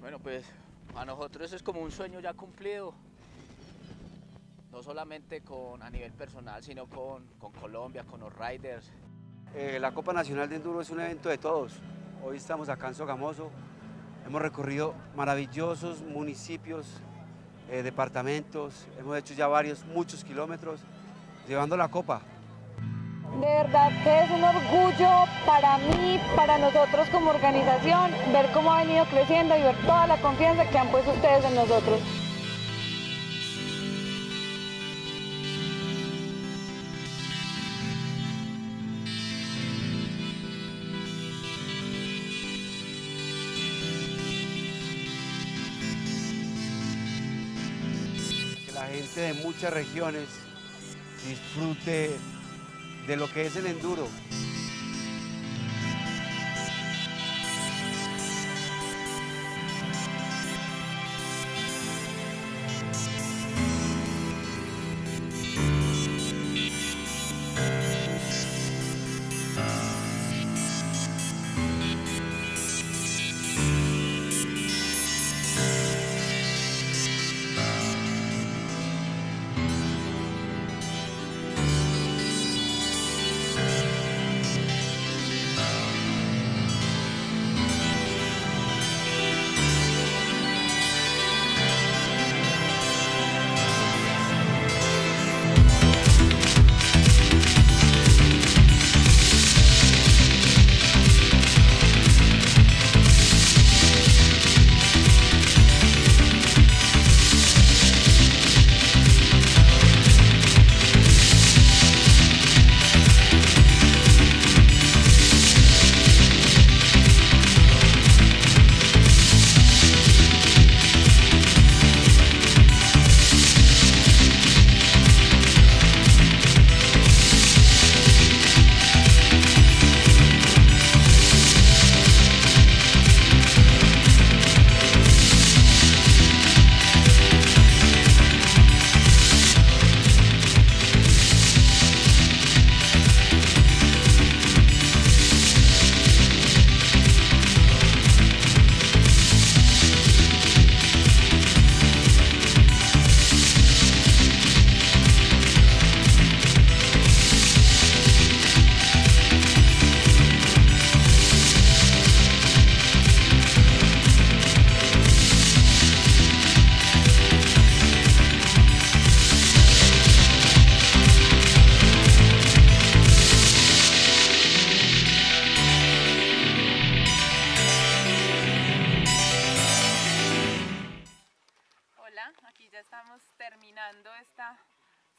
Bueno, pues a nosotros es como un sueño ya cumplido, no solamente con, a nivel personal, sino con, con Colombia, con los riders. Eh, la Copa Nacional de Enduro es un evento de todos. Hoy estamos acá en Sogamoso, hemos recorrido maravillosos municipios, eh, departamentos, hemos hecho ya varios, muchos kilómetros, llevando la Copa. De verdad que es un orgullo para mí, para nosotros como organización, ver cómo ha venido creciendo y ver toda la confianza que han puesto ustedes en nosotros. Que la gente de muchas regiones disfrute de lo que es el enduro.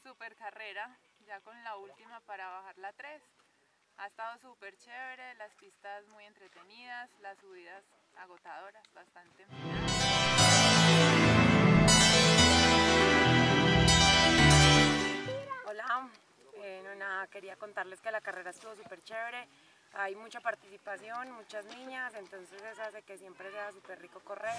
Super carrera, ya con la última para bajar la 3. Ha estado súper chévere, las pistas muy entretenidas, las subidas agotadoras, bastante. Hola, eh, nada, quería contarles que la carrera estuvo súper chévere, hay mucha participación, muchas niñas, entonces eso hace que siempre sea súper rico correr.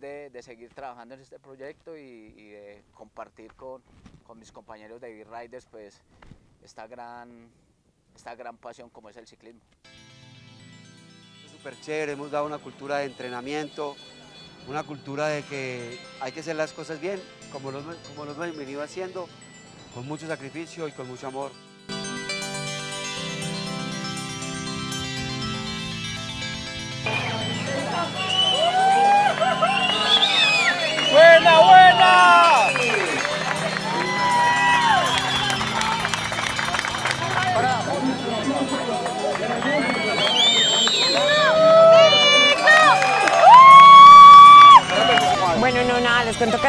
De, seguir trabajando en este proyecto y, de compartir con, con mis compañeros de B-Riders pues esta gran, esta gran pasión como es el ciclismo. Súper chévere, hemos dado una cultura de entrenamiento, una cultura de que hay que hacer las cosas bien, como lo, como lo hemos venido haciendo, con mucho sacrificio y con mucho amor.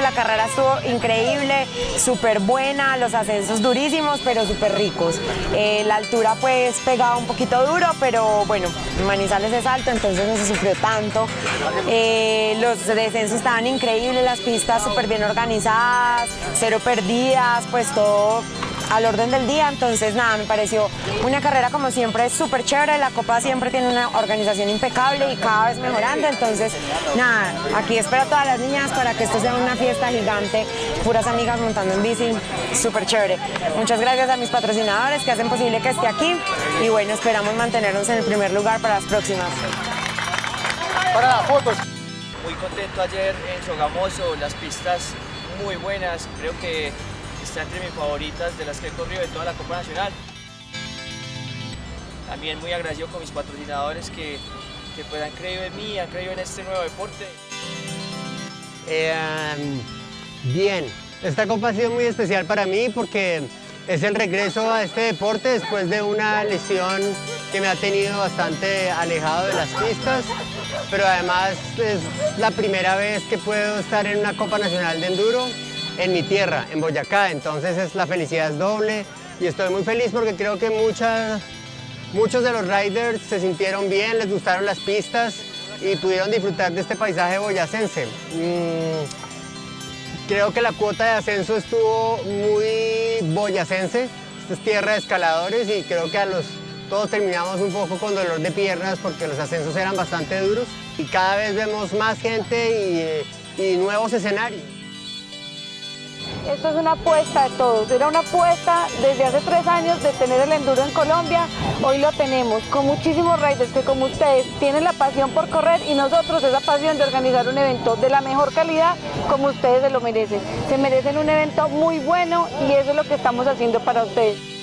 La carrera estuvo increíble, súper buena, los ascensos durísimos, pero súper ricos. Eh, la altura pues pegaba un poquito duro, pero bueno, Manizales es alto, entonces no se sufrió tanto. Eh, los descensos estaban increíbles, las pistas súper bien organizadas, cero perdidas, pues todo al orden del día, entonces nada, me pareció una carrera como siempre súper chévere, la Copa siempre tiene una organización impecable y cada vez mejorando, entonces nada, aquí espero a todas las niñas para que esto sea una fiesta gigante, puras amigas montando en bici, súper chévere. Muchas gracias a mis patrocinadores que hacen posible que esté aquí. Y bueno, esperamos mantenernos en el primer lugar para las próximas. Para las fotos. Muy contento ayer en Sogamoso, las pistas muy buenas, creo que está entre mis favoritas de las que he corrido de toda la Copa Nacional. También muy agradecido con mis patrocinadores que, que pues han creído en mí, han creído en este nuevo deporte. Eh, bien, esta copa ha sido muy especial para mí porque es el regreso a este deporte después de una lesión que me ha tenido bastante alejado de las pistas, pero además es la primera vez que puedo estar en una Copa Nacional de Enduro en mi tierra, en Boyacá, entonces es, la felicidad es doble y estoy muy feliz porque creo que muchos de los riders se sintieron bien, les gustaron las pistas y pudieron disfrutar de este paisaje boyacense. Mm, creo que la cuota de ascenso estuvo muy boyacense, esta es tierra de escaladores y creo que a los, todos terminamos un poco con dolor de piernas porque los ascensos eran bastante duros y cada vez vemos más gente y, y nuevos escenarios. Esto es una apuesta de todos. Era una apuesta desde hace tres años de tener el enduro en Colombia. Hoy lo tenemos con muchísimos riders que como ustedes tienen la pasión por correr y nosotros esa pasión de organizar un evento de la mejor calidad como ustedes se lo merecen. Se merecen un evento muy bueno y eso es lo que estamos haciendo para ustedes.